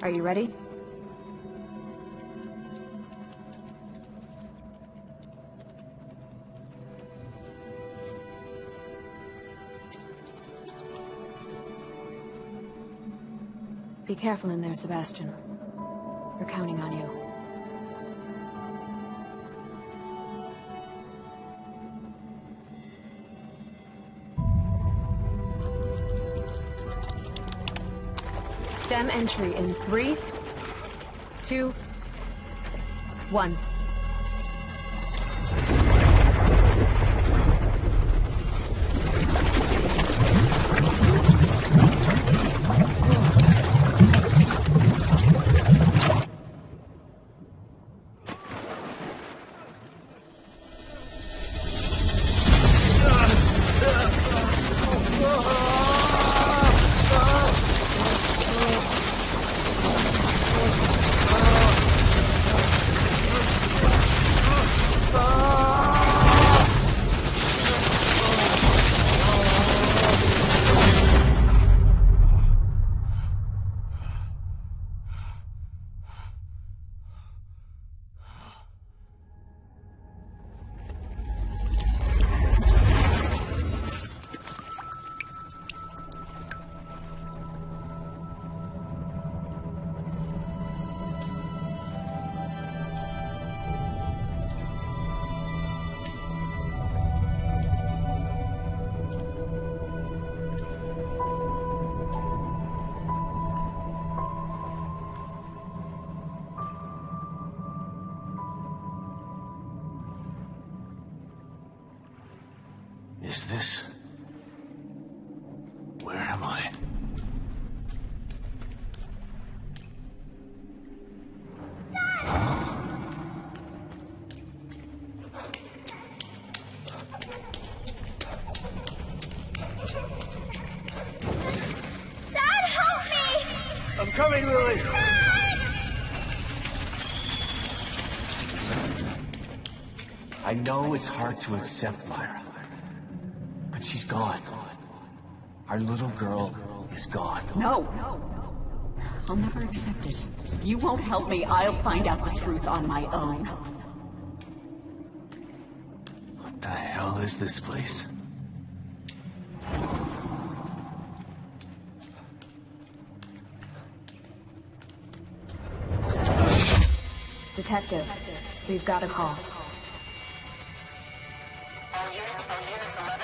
Are you ready? Be careful in there, Sebastian. We're counting on you. STEM entry in three, two, one. Is this... Where am I? Dad, help me! I'm coming, Lily! I know it's hard to accept, Myra. But she's gone. Our little girl is gone. No. I'll never accept it. If you won't help me, I'll find out the truth on my own. What the hell is this place? Detective, we've got a call. What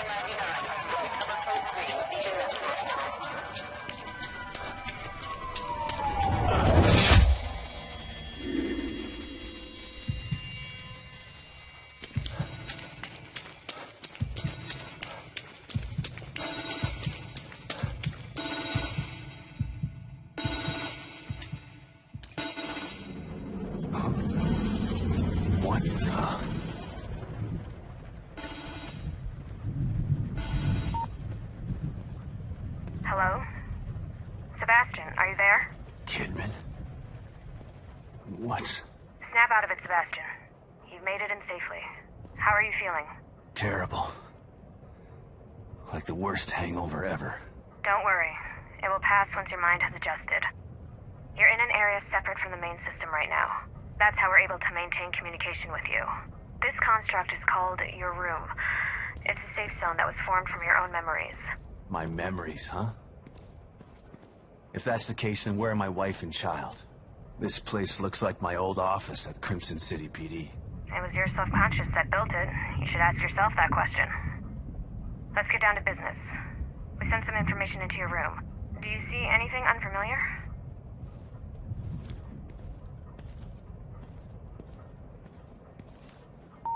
Kidman? What's... Snap out of it, Sebastian. You've made it in safely. How are you feeling? terrible? Like the worst hangover ever. Don't worry. It will pass once your mind has adjusted. You're in an area separate from the main system right now. That's how we're able to maintain communication with you. This construct is called your room. It's a safe zone that was formed from your own memories. My memories, huh? If that's the case, then where are my wife and child? This place looks like my old office at Krimson City PD. It was your subconscious that built it. You should ask yourself that question. Let's get down to business. We sent some information into your room. Do you see anything unfamiliar?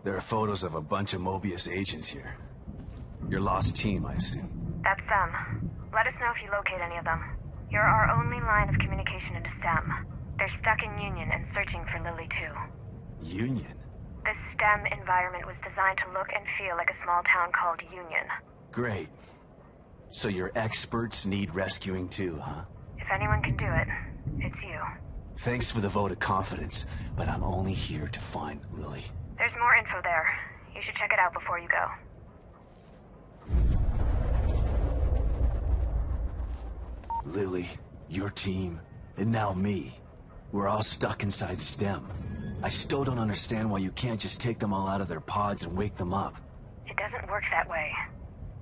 There are photos of a bunch of Mobius agents here. Your lost team, I assume. That's them. Let us know if you locate any of them. You're our only line of communication into STEM. They're stuck in Union and searching for Lily too. Union? This STEM environment was designed to look and feel like a small town called Union. Great. So your experts need rescuing too, huh? If anyone can do it, it's you. Thanks for the vote of confidence, but I'm only here to find Lily. There's more info there. You should check it out before you go. Lily, your team, And now me. We're all stuck inside STEM. I still don't understand why you can't just take them all out of their pods and wake them up. It doesn't work that way.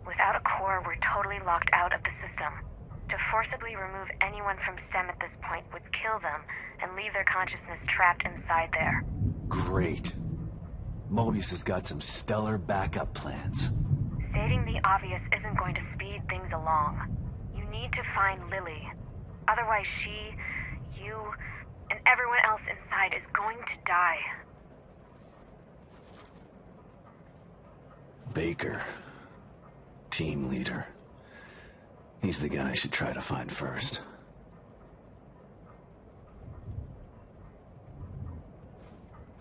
Without a core, we're totally locked out of the system. To forcibly remove anyone from STEM at this point would kill them and leave their consciousness trapped inside there. Great. Mobius has got some stellar backup plans. Stating the obvious isn't going to speed things along. Need to find Lily. Otherwise she, you, and everyone else inside is going to die. Baker. Team leader. He's the guy I should try to find first.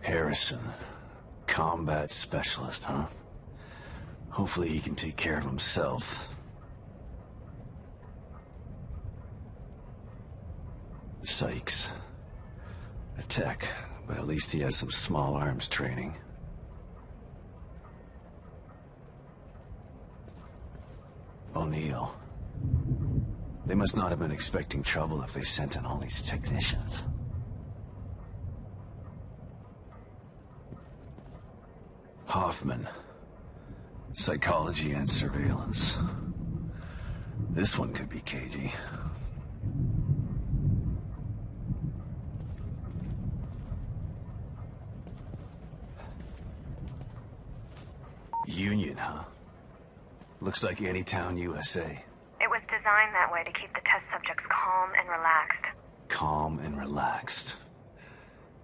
Harrison. Combat specialist, huh? Hopefully he can take care of himself. Sykes. A tech, but at least he has some small arms training. O'Neal. They must not have been expecting trouble if they sent in all these technicians. Hoffman. Psychology and surveillance. This one could be cagey. Union, huh? Looks like Anytown, USA. It was designed that way to keep the test subjects calm and relaxed. Calm and relaxed.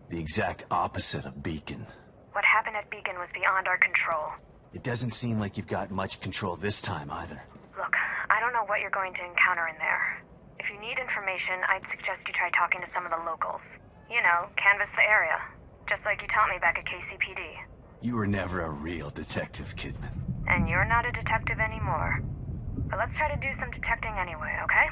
The exact opposite of Beacon. What happened at Beacon was beyond our control. It doesn't seem like you've got much control this time either. Look, I don't know what you're going to encounter in there. If you need information, I'd suggest you try talking to some of the locals. You know, canvass the area. Just like you taught me back at KCPD. You were never a real detective, Kidman. And you're not a detective anymore. But let's try to do some detecting anyway, okay?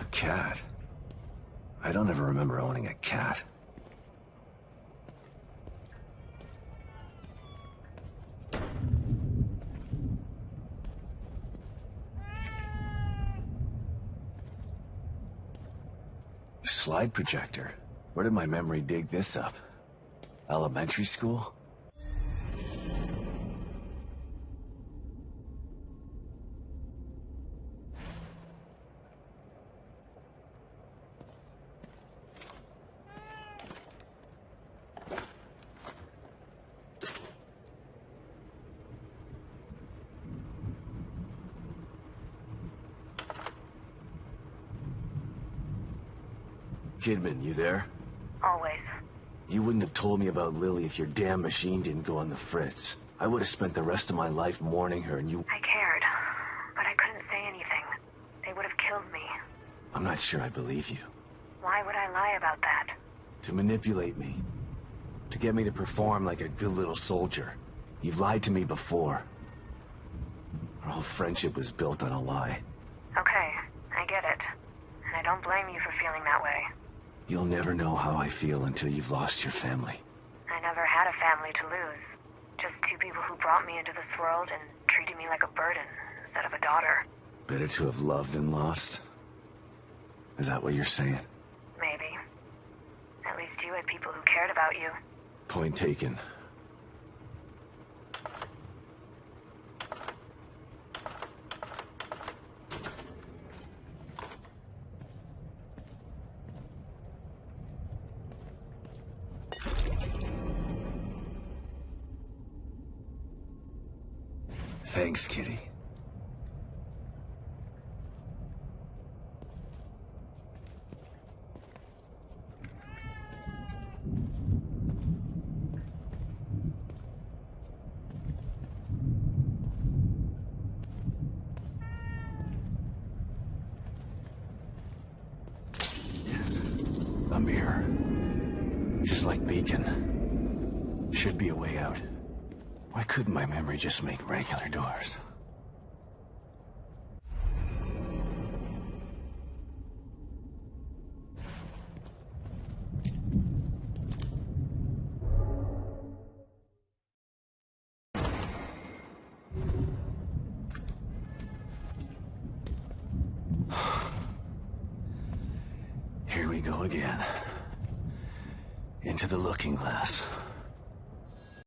A cat? I don't ever remember owning a cat. Slide projector? Where did my memory dig this up? Elementary school? Kidman, you there? Always. You wouldn't have told me about Lily if your damn machine didn't go on the fritz. I would have spent the rest of my life mourning her and you... I cared, but I couldn't say anything. They would have killed me. I'm not sure I believe you. Why would I lie about that? To manipulate me. To get me to perform like a good little soldier. You've lied to me before. Our whole friendship was built on a lie. Okay, I get it. And I don't blame you for feeling that way. You'll never know how I feel until you've lost your family. I never had a family to lose. Just two people who brought me into this world and treated me like a burden instead of a daughter. Better to have loved and lost? Is that what you're saying? Maybe. At least you had people who cared about you. Point taken. Thanks, Kitty. A. Just like Beacon. Should be a way out. Why couldn't my memory just make regular doors? Here we go again. Into the looking glass.